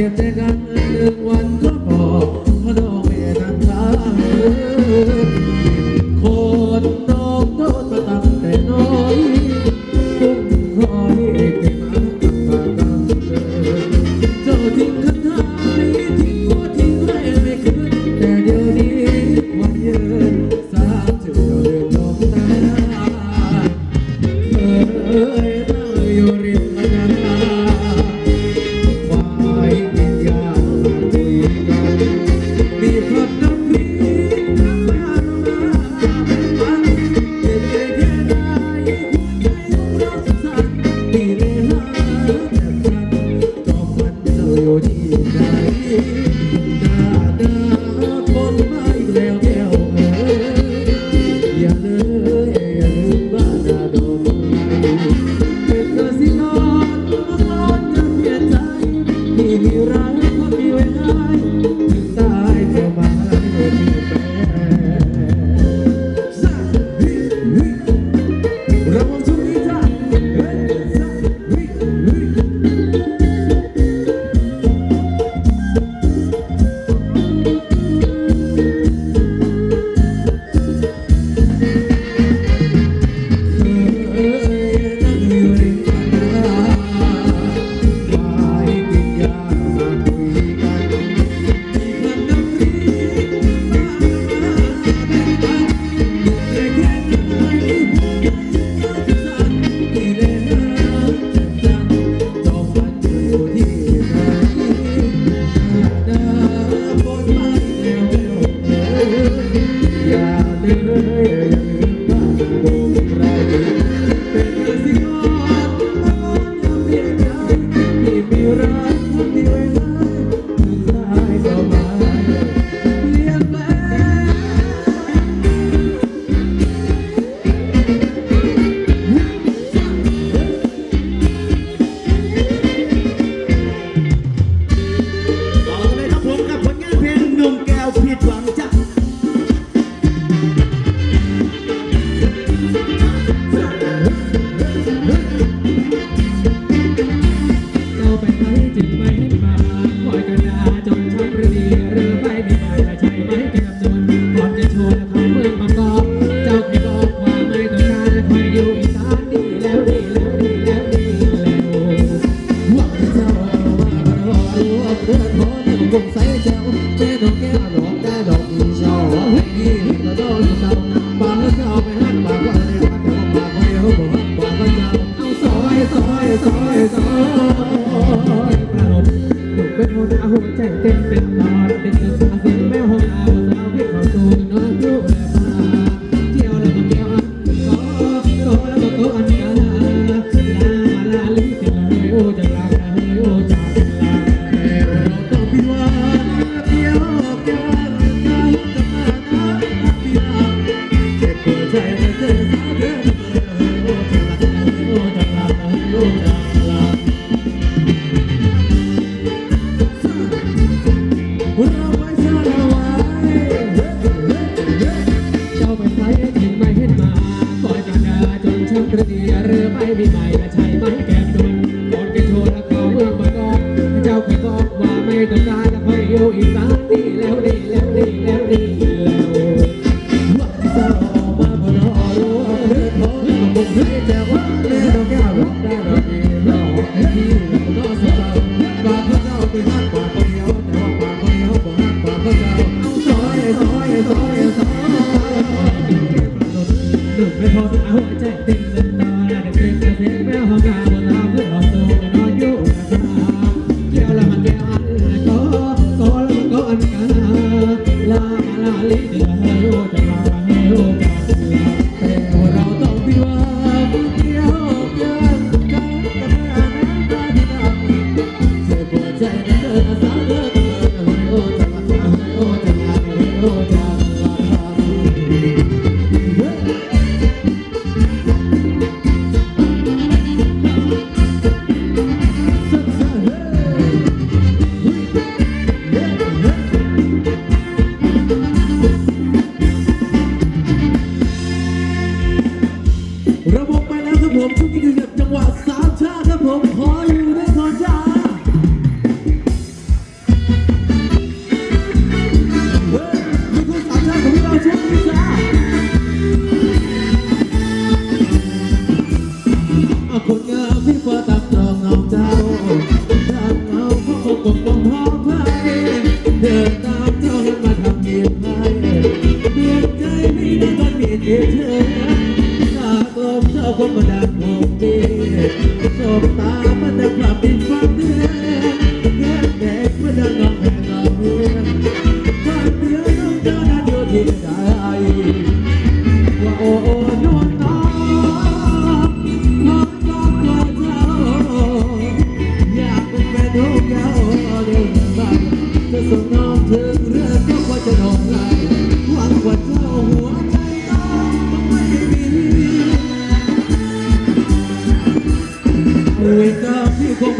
සිතට ගන්න 声力量力量力量力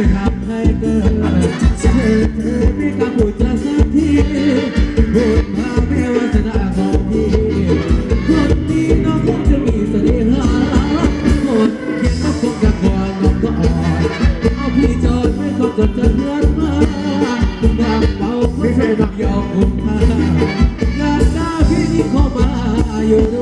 จะทำให้เกินเธอเธอไม่กล้าพูดสักทีพูดมาไม่ว่าจะไองพี่คนที่น้อคงจะมีเสน่ห์คนเขียนก็คงจะกอดนองก็อ่อนเอาพี่จอดไม่ต้องจดจะเลือนมาดางเราไม่ใช่ดักยอมคุณค่าอาพี่นี่ข้มายู่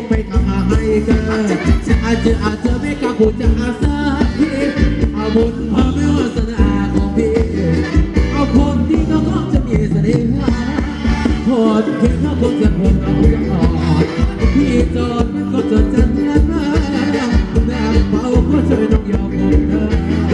กไปทำให้เกินจะอาจจะอาจจะไม่กล้าพูดจะอาสักทีเอาบุญพอไม่วาสนาของพี่เอาคนที่เขาก็จะมีเสน่ห์พอจะเพียงเขาคงจะพนเอาอย่างอ่อนพี่จอดมันก็จะจันทร์นะแบบเบาก็ช่วยต้องยอมคงเธอ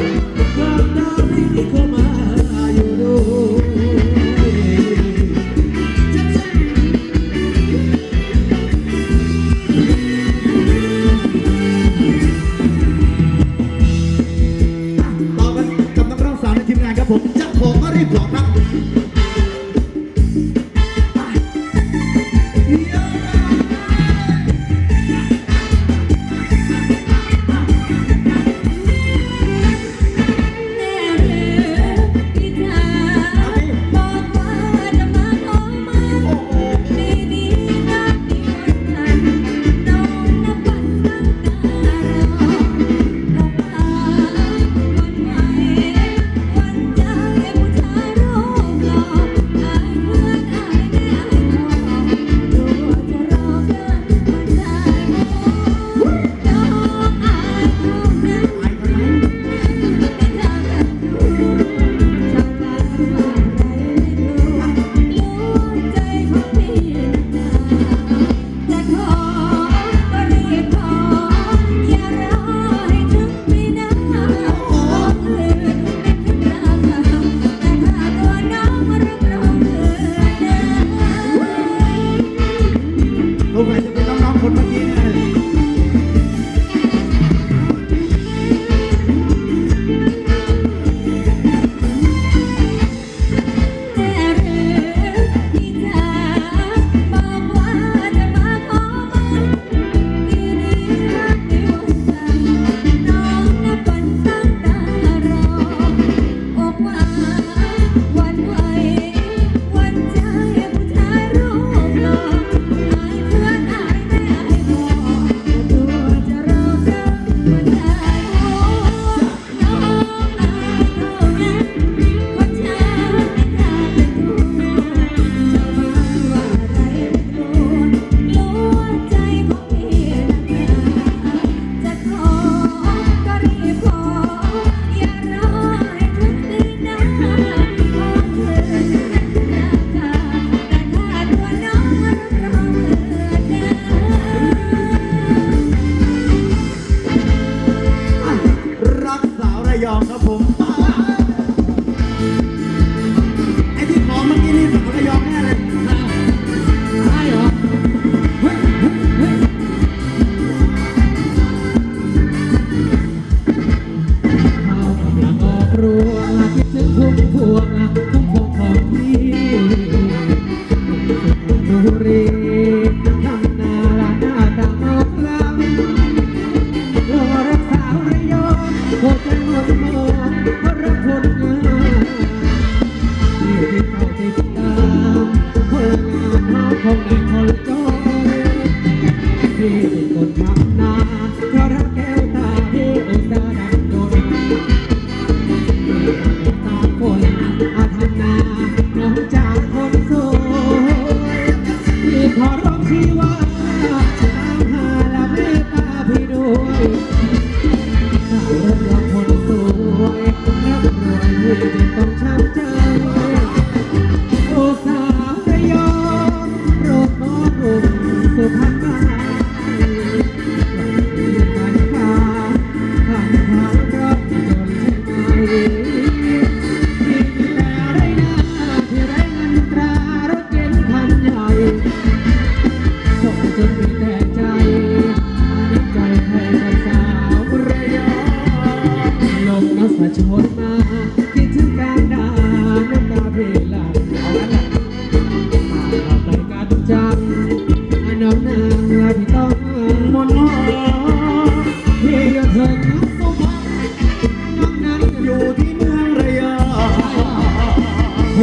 我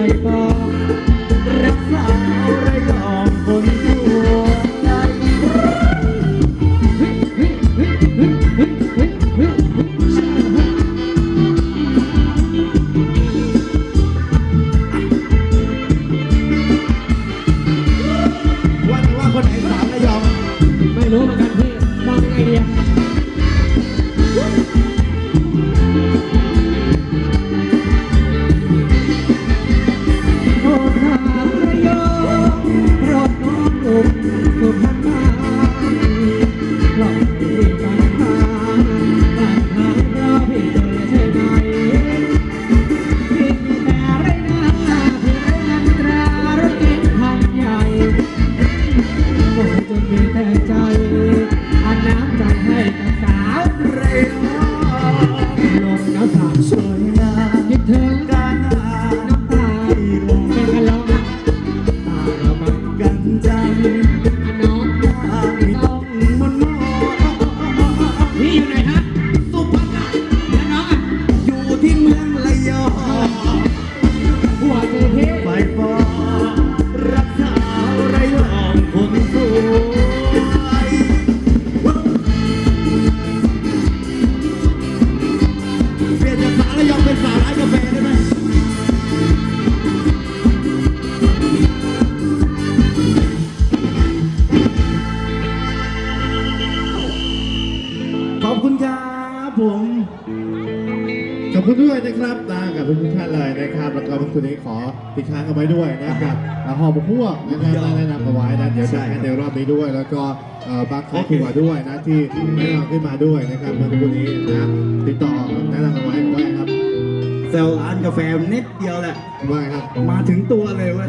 的 อบคุณครับผมขอบคุณด้วยนะครับนะกับทุกท่านเลยนะครับ แล้วก็คุนนี้ขอติดค้างเอาไว้ด้วยนะครับหอบพวกนะครับแนะนำเอาไว้นะเดี๋ยวจะให้นรอบนี้ด้วย แล้วก็บาคขอถั่วด้วยนะที่แนะนำขึ้นมาด้วยนะครับเมื่อกคนนี้นะติดต่อแนะนำเอาไว้ไว้ครับเซลล์ร้านกาแฟนิดเดียวแหละว่าครับมาถึงตัวเลยวะ